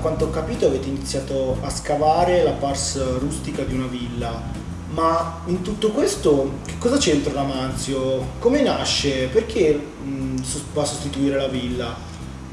quanto ho capito avete iniziato a scavare la pars rustica di una villa, ma in tutto questo che cosa c'entra l'Amanzio? Come nasce? Perché mh, va a sostituire la villa?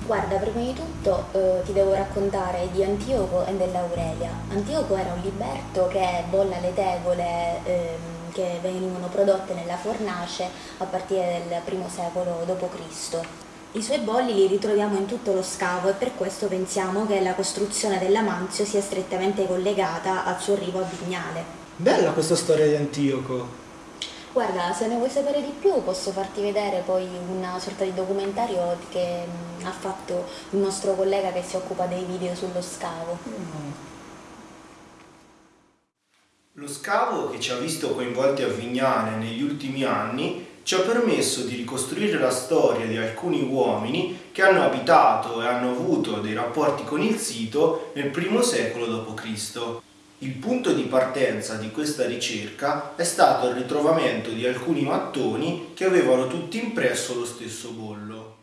Guarda, prima di tutto eh, ti devo raccontare di Antioco e dell'Aurelia. Antioco era un liberto che bolla le tegole ehm, che venivano prodotte nella fornace a partire dal primo secolo d.C. I suoi bolli li ritroviamo in tutto lo scavo e per questo pensiamo che la costruzione dell'Amanzio sia strettamente collegata al suo arrivo a Vignale. Bella questa storia di Antioco. Guarda, se ne vuoi sapere di più posso farti vedere poi una sorta di documentario che mh, ha fatto il nostro collega che si occupa dei video sullo scavo. Lo scavo che ci ha visto coinvolti a Vignale negli ultimi anni ci ha permesso di ricostruire la storia di alcuni uomini che hanno abitato e hanno avuto dei rapporti con il sito nel primo secolo d.C. Il punto di partenza di questa ricerca è stato il ritrovamento di alcuni mattoni che avevano tutti impresso lo stesso bollo.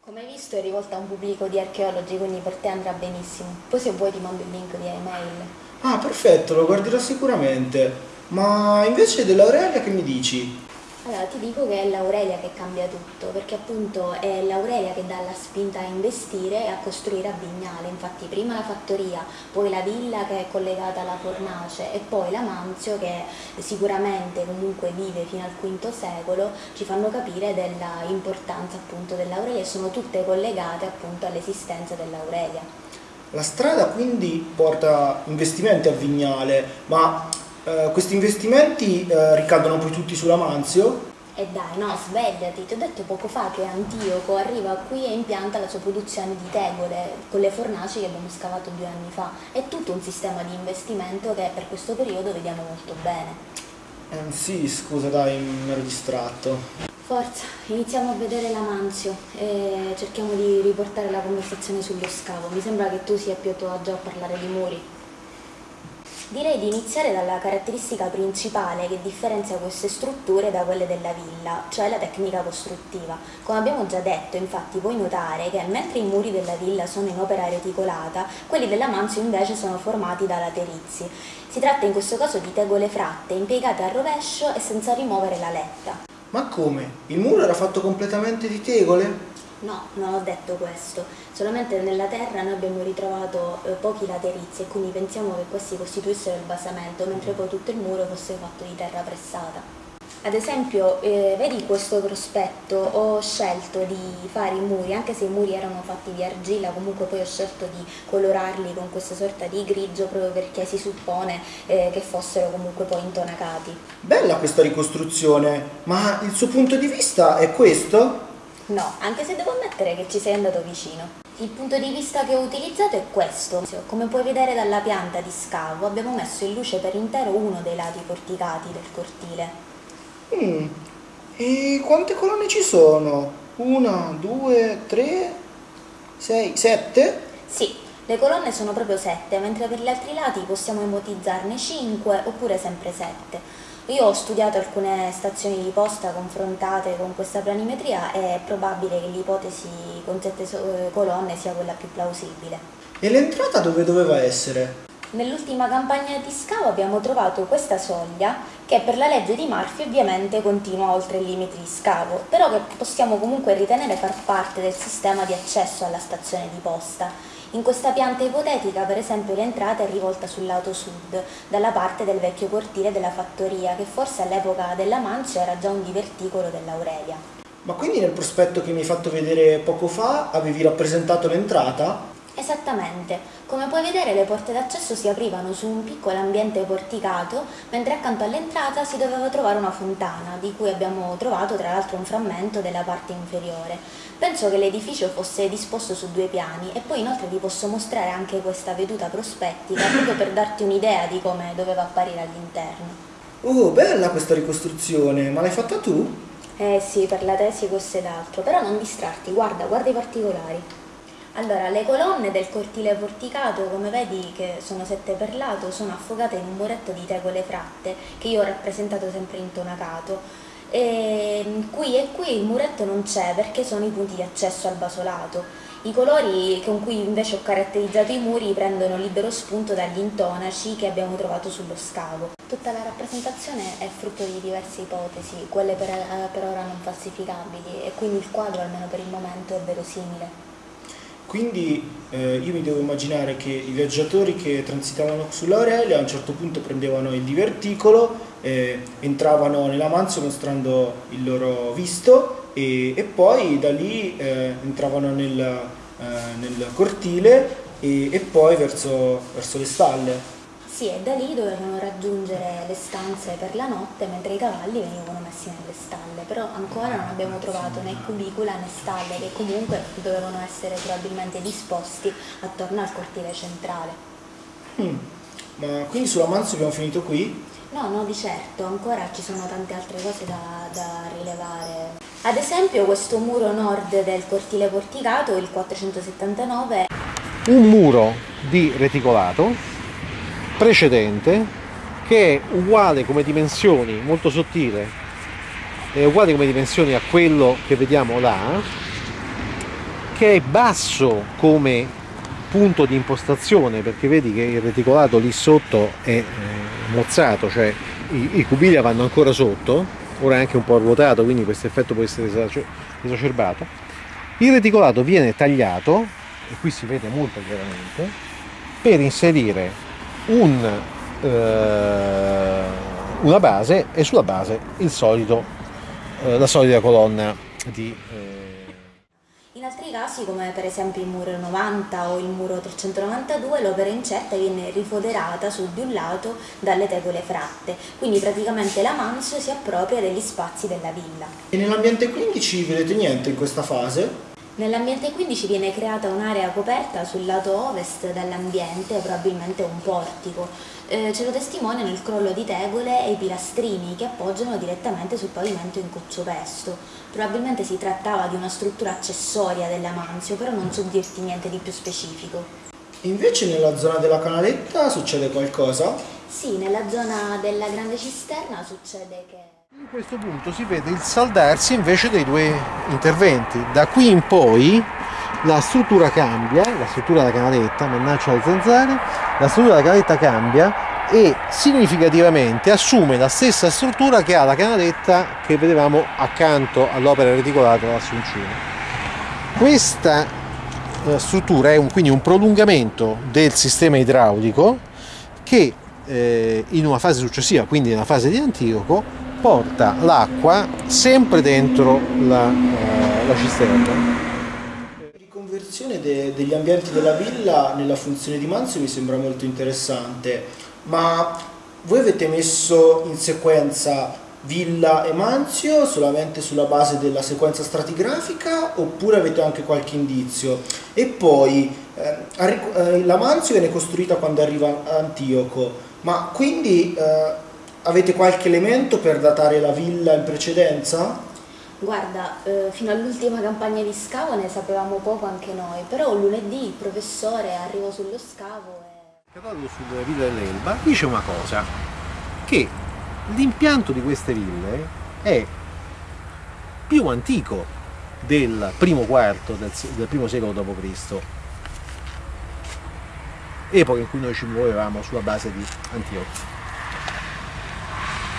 Come hai visto è rivolta a un pubblico di archeologi, quindi per te andrà benissimo. Poi se vuoi ti mando il link via email. Ah, perfetto, lo guarderò sicuramente. Ma invece dell'Aurelia che mi dici? Allora ti dico che è l'Aurelia che cambia tutto, perché appunto è l'Aurelia che dà la spinta a investire e a costruire a Vignale, infatti prima la fattoria, poi la villa che è collegata alla fornace e poi la Manzio che sicuramente comunque vive fino al V secolo, ci fanno capire dell'importanza appunto dell'Aurelia e sono tutte collegate appunto all'esistenza dell'Aurelia. La strada quindi porta investimenti a Vignale, ma eh, questi investimenti eh, ricadono poi tutti sulla Manzio? E dai, no, svegliati, ti ho detto poco fa che Antioco arriva qui e impianta la sua produzione di tegole con le fornaci che abbiamo scavato due anni fa. È tutto un sistema di investimento che per questo periodo vediamo molto bene. Eh, sì, scusa dai, mi ero distratto. Forza, iniziamo a vedere la Manzio e cerchiamo di riportare la conversazione sullo scavo. Mi sembra che tu sia più a tuo agio a parlare di muri. Direi di iniziare dalla caratteristica principale che differenzia queste strutture da quelle della villa, cioè la tecnica costruttiva. Come abbiamo già detto, infatti, puoi notare che mentre i muri della villa sono in opera reticolata, quelli della Manzio invece sono formati da laterizi. Si tratta in questo caso di tegole fratte, impiegate a rovescio e senza rimuovere la letta. Ma come? Il muro era fatto completamente di tegole? No, non ho detto questo, solamente nella terra noi abbiamo ritrovato eh, pochi laterizi e quindi pensiamo che questi costituissero il basamento, mentre poi tutto il muro fosse fatto di terra pressata. Ad esempio, eh, vedi questo prospetto, ho scelto di fare i muri, anche se i muri erano fatti di argilla, comunque poi ho scelto di colorarli con questa sorta di grigio proprio perché si suppone eh, che fossero comunque poi intonacati. Bella questa ricostruzione, ma il suo punto di vista è questo? No, anche se devo ammettere che ci sei andato vicino. Il punto di vista che ho utilizzato è questo. Come puoi vedere dalla pianta di scavo abbiamo messo in luce per intero uno dei lati porticati del cortile. Mm. E quante colonne ci sono? Una, due, tre, sei, sette? Sì, le colonne sono proprio sette, mentre per gli altri lati possiamo ipotizzarne cinque oppure sempre sette. Io ho studiato alcune stazioni di posta confrontate con questa planimetria e è probabile che l'ipotesi con sette eh, colonne sia quella più plausibile. E l'entrata dove doveva essere? Nell'ultima campagna di scavo abbiamo trovato questa soglia che per la legge di Murphy ovviamente continua oltre il limite di scavo, però che possiamo comunque ritenere far parte del sistema di accesso alla stazione di posta. In questa pianta ipotetica, per esempio, l'entrata è rivolta sul lato sud, dalla parte del vecchio cortile della fattoria, che forse all'epoca della Mancia era già un diverticolo dell'Aurelia. Ma quindi nel prospetto che mi hai fatto vedere poco fa avevi rappresentato l'entrata? Esattamente, come puoi vedere le porte d'accesso si aprivano su un piccolo ambiente porticato, mentre accanto all'entrata si doveva trovare una fontana, di cui abbiamo trovato tra l'altro un frammento della parte inferiore. Penso che l'edificio fosse disposto su due piani e poi inoltre vi posso mostrare anche questa veduta prospettica proprio per darti un'idea di come doveva apparire all'interno. Oh, bella questa ricostruzione, ma l'hai fatta tu? Eh sì, per la tesi questo ed altro, però non distrarti, guarda, guarda i particolari. Allora, le colonne del cortile porticato, come vedi che sono sette per lato, sono affogate in un muretto di tegole fratte, che io ho rappresentato sempre intonacato. E qui e qui il muretto non c'è perché sono i punti di accesso al basolato. I colori con cui invece ho caratterizzato i muri prendono libero spunto dagli intonaci che abbiamo trovato sullo scavo. Tutta la rappresentazione è frutto di diverse ipotesi, quelle per, eh, per ora non falsificabili, e quindi il quadro, almeno per il momento, è verosimile. Quindi eh, io mi devo immaginare che i viaggiatori che transitavano sull'Aurelia a un certo punto prendevano il diverticolo, eh, entravano nella Manzio mostrando il loro visto e, e poi da lì eh, entravano nel, eh, nel cortile e, e poi verso, verso le stalle. Sì, e da lì dovevano raggiungere le stanze per la notte mentre i cavalli venivano messi nelle stalle, però ancora non abbiamo trovato né cubicula né stalle che comunque dovevano essere probabilmente disposti attorno al cortile centrale. Mm. Ma quindi sulla Manzio abbiamo finito qui? No, no, di certo, ancora ci sono tante altre cose da, da rilevare. Ad esempio questo muro nord del cortile porticato, il 479, un muro di reticolato precedente che è uguale come dimensioni, molto sottile, è uguale come dimensioni a quello che vediamo là, che è basso come punto di impostazione perché vedi che il reticolato lì sotto è eh, mozzato, cioè i, i cubilli vanno ancora sotto, ora è anche un po' ruotato quindi questo effetto può essere esacerbato. Il reticolato viene tagliato, e qui si vede molto chiaramente, per inserire un, eh, una base e sulla base il solito, eh, la solita colonna di... Eh... In altri casi, come per esempio il muro 90 o il muro 392, l'opera incerta viene rifoderata su di un lato dalle tegole fratte, quindi praticamente la Manso si appropria degli spazi della villa. E nell'ambiente 15 vedete niente in questa fase? Nell'ambiente 15 viene creata un'area coperta sul lato ovest dell'ambiente, probabilmente un portico. Eh, ce lo testimoniano il crollo di tegole e i pilastrini che appoggiano direttamente sul pavimento in coccio-pesto. Probabilmente si trattava di una struttura accessoria della Manzio, però non so dirti niente di più specifico. Invece nella zona della canaletta succede qualcosa? Sì, nella zona della grande cisterna succede che... In questo punto si vede il saldarsi invece dei due interventi. Da qui in poi la struttura cambia, la struttura della canaletta, mannaggia le zanzare, la struttura della canaletta cambia e significativamente assume la stessa struttura che ha la canaletta che vedevamo accanto all'opera reticolata dell'Assuncino. Questa eh, struttura è un, quindi un prolungamento del sistema idraulico che eh, in una fase successiva, quindi nella fase di Antioco, porta l'acqua sempre dentro la, uh, la cisterna. La riconversione de degli ambienti della villa nella funzione di Manzio mi sembra molto interessante, ma voi avete messo in sequenza Villa e Manzio solamente sulla base della sequenza stratigrafica oppure avete anche qualche indizio? E poi eh, eh la Manzio viene costruita quando arriva Antioco, ma quindi eh, Avete qualche elemento per datare la villa in precedenza? Guarda, eh, fino all'ultima campagna di scavo ne sapevamo poco anche noi, però lunedì il professore arrivò sullo scavo e... Il catalogo sulla villa dell'Elba dice una cosa, che l'impianto di queste ville è più antico del primo quarto del, del primo secolo d.C., epoca in cui noi ci muovevamo sulla base di Antiochia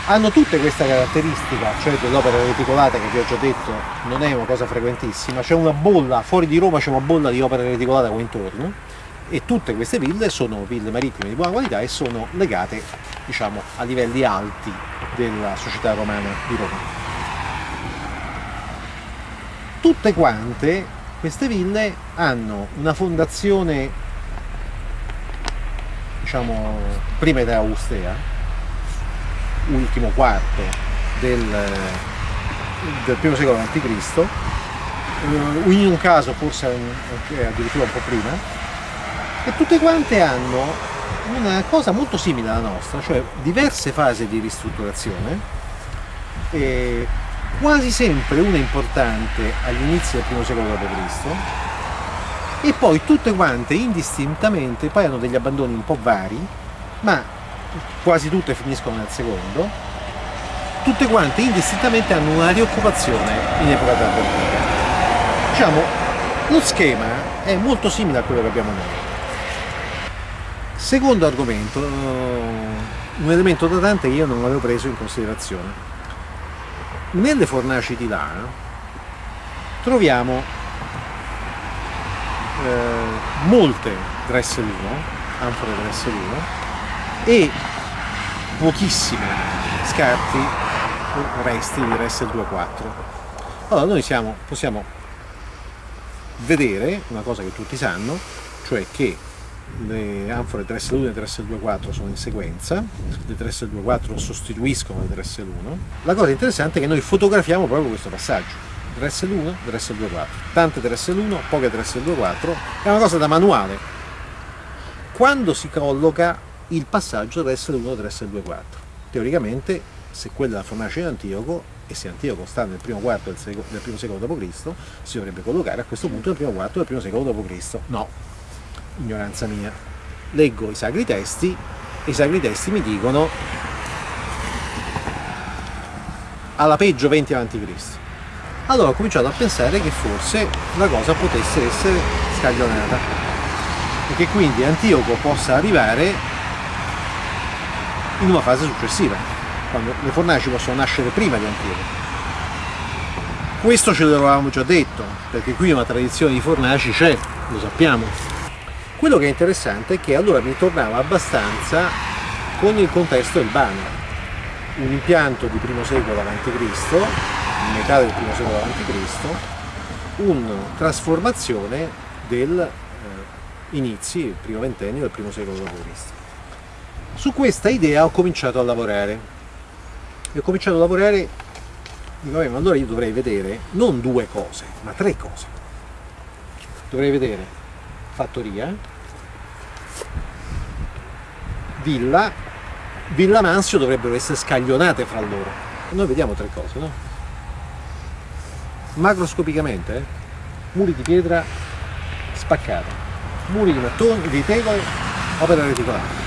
hanno tutte questa caratteristica, cioè dell'opera reticolata che vi ho già detto non è una cosa frequentissima, c'è una bolla, fuori di Roma c'è una bolla di opera reticolata qua intorno e tutte queste ville sono ville marittime di buona qualità e sono legate diciamo, a livelli alti della società romana di Roma. Tutte quante queste ville hanno una fondazione diciamo prima era Augustea ultimo quarto del, del primo secolo a.C., eh, in un caso forse addirittura un po' prima, e tutte quante hanno una cosa molto simile alla nostra, cioè diverse fasi di ristrutturazione, quasi sempre una importante agli inizi del primo secolo d.C., e poi tutte quante indistintamente poi hanno degli abbandoni un po' vari, ma quasi tutte finiscono nel secondo, tutte quante indistintamente hanno una rioccupazione in epoca tardiva. Diciamo, lo schema è molto simile a quello che abbiamo noi. Secondo argomento, un elemento datante che io non avevo preso in considerazione. Nelle fornaci di là troviamo eh, molte Dressel 1, anfore Dressel 1 e pochissime scarti resti di Dressel 2.4. Allora noi siamo, possiamo vedere una cosa che tutti sanno, cioè che le anfore Dressel 1 e Dressel 2.4 sono in sequenza, le Dressel 2.4 sostituiscono le Dressel 1. La cosa interessante è che noi fotografiamo proprio questo passaggio. Dressel 1, Dressel 2.4. Tante Dressel 1, poche Dressel 2.4. È una cosa da manuale. Quando si colloca il passaggio Dressel 1, Dressel 2.4? Teoricamente, se quella è la fornace di Antioco, e se Antioco sta nel primo quarto del, seco, del primo secolo d.C., si dovrebbe collocare a questo punto nel primo quarto del primo secolo d.C. No, ignoranza mia. Leggo i sacri testi e i sacri testi mi dicono alla peggio 20 a.C. Allora ho cominciato a pensare che forse la cosa potesse essere scaglionata e che quindi Antioco possa arrivare in una fase successiva, quando le fornaci possono nascere prima di Antioco. Questo ce l'avevamo già detto, perché qui una tradizione di fornaci c'è, lo sappiamo. Quello che è interessante è che allora mi tornava abbastanza con il contesto del Bano, un impianto di primo secolo a.C., metà del primo secolo a.C., una trasformazione del eh, inizi, il primo ventennio del primo secolo d.C. Su questa idea ho cominciato a lavorare e ho cominciato a lavorare, dico, ma allora io dovrei vedere non due cose, ma tre cose. Dovrei vedere fattoria, villa, villa Mansio dovrebbero essere scaglionate fra loro. Noi vediamo tre cose, no? macroscopicamente, eh? muri di pietra spaccata, muri di mattoni, di tegole, opera reticolare.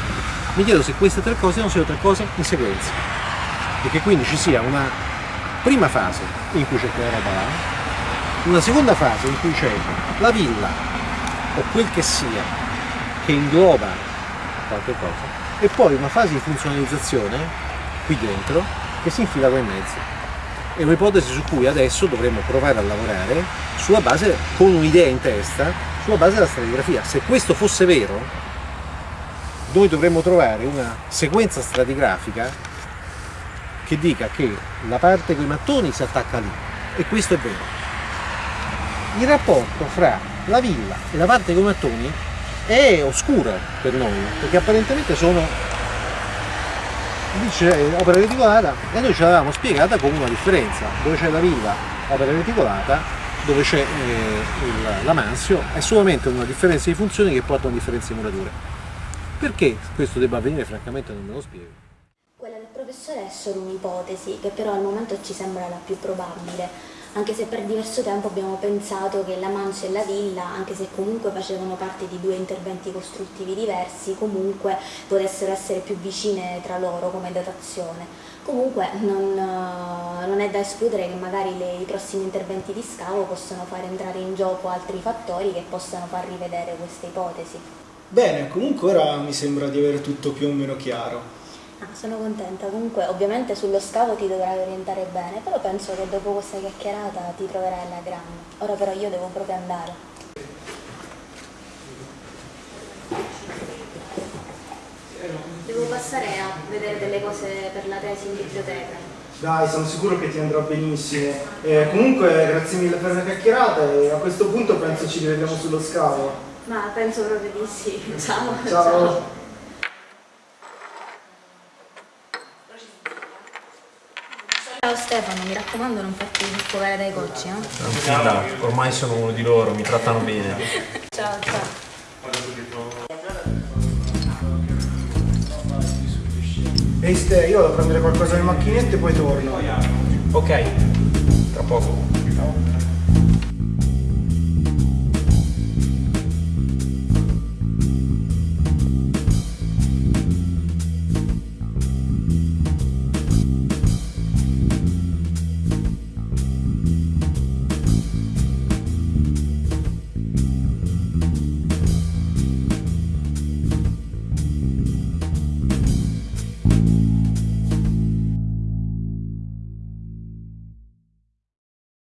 Mi chiedo se queste tre cose non siano tre cose in sequenza e che quindi ci sia una prima fase in cui c'è quella roba là, una seconda fase in cui c'è la villa o quel che sia che ingloba qualche cosa e poi una fase di funzionalizzazione qui dentro che si infila qua in mezzo è un'ipotesi su cui adesso dovremmo provare a lavorare sulla base, con un'idea in testa, sulla base della stratigrafia. Se questo fosse vero, noi dovremmo trovare una sequenza stratigrafica che dica che la parte con i mattoni si attacca lì, e questo è vero. Il rapporto fra la villa e la parte con i mattoni è oscura per noi, perché apparentemente sono lì c'è opera reticolata e noi ce l'avevamo spiegata come una differenza, dove c'è la villa opera reticolata, dove c'è eh, la mansio, è solamente una differenza di funzioni che porta a una differenza di murature. Perché questo debba avvenire francamente non me lo spiego. Quella del professore è solo un'ipotesi, che però al momento ci sembra la più probabile anche se per diverso tempo abbiamo pensato che la mancia e la villa, anche se comunque facevano parte di due interventi costruttivi diversi, comunque potessero essere più vicine tra loro come datazione. Comunque non, non è da escludere che magari le, i prossimi interventi di scavo possano far entrare in gioco altri fattori che possano far rivedere queste ipotesi. Bene, comunque ora mi sembra di avere tutto più o meno chiaro. Ah, sono contenta, comunque ovviamente sullo scavo ti dovrai orientare bene, però penso che dopo questa chiacchierata ti troverai alla grande. Ora però io devo proprio andare. Devo passare a vedere delle cose per la tesi in biblioteca. Dai, sono sicuro che ti andrà benissimo. Eh, comunque grazie mille per la chiacchierata e a questo punto penso ci rivediamo sullo scavo. Ma penso proprio di sì. Ciao. Ciao. Ciao. Ciao Stefano, mi raccomando non farti sfogare dai cocci, eh? Tranquilla, ormai sono uno di loro, mi trattano bene. ciao, ciao. Ehi Ste, io vado a prendere qualcosa nelle macchinette e poi torno. Ok, tra poco.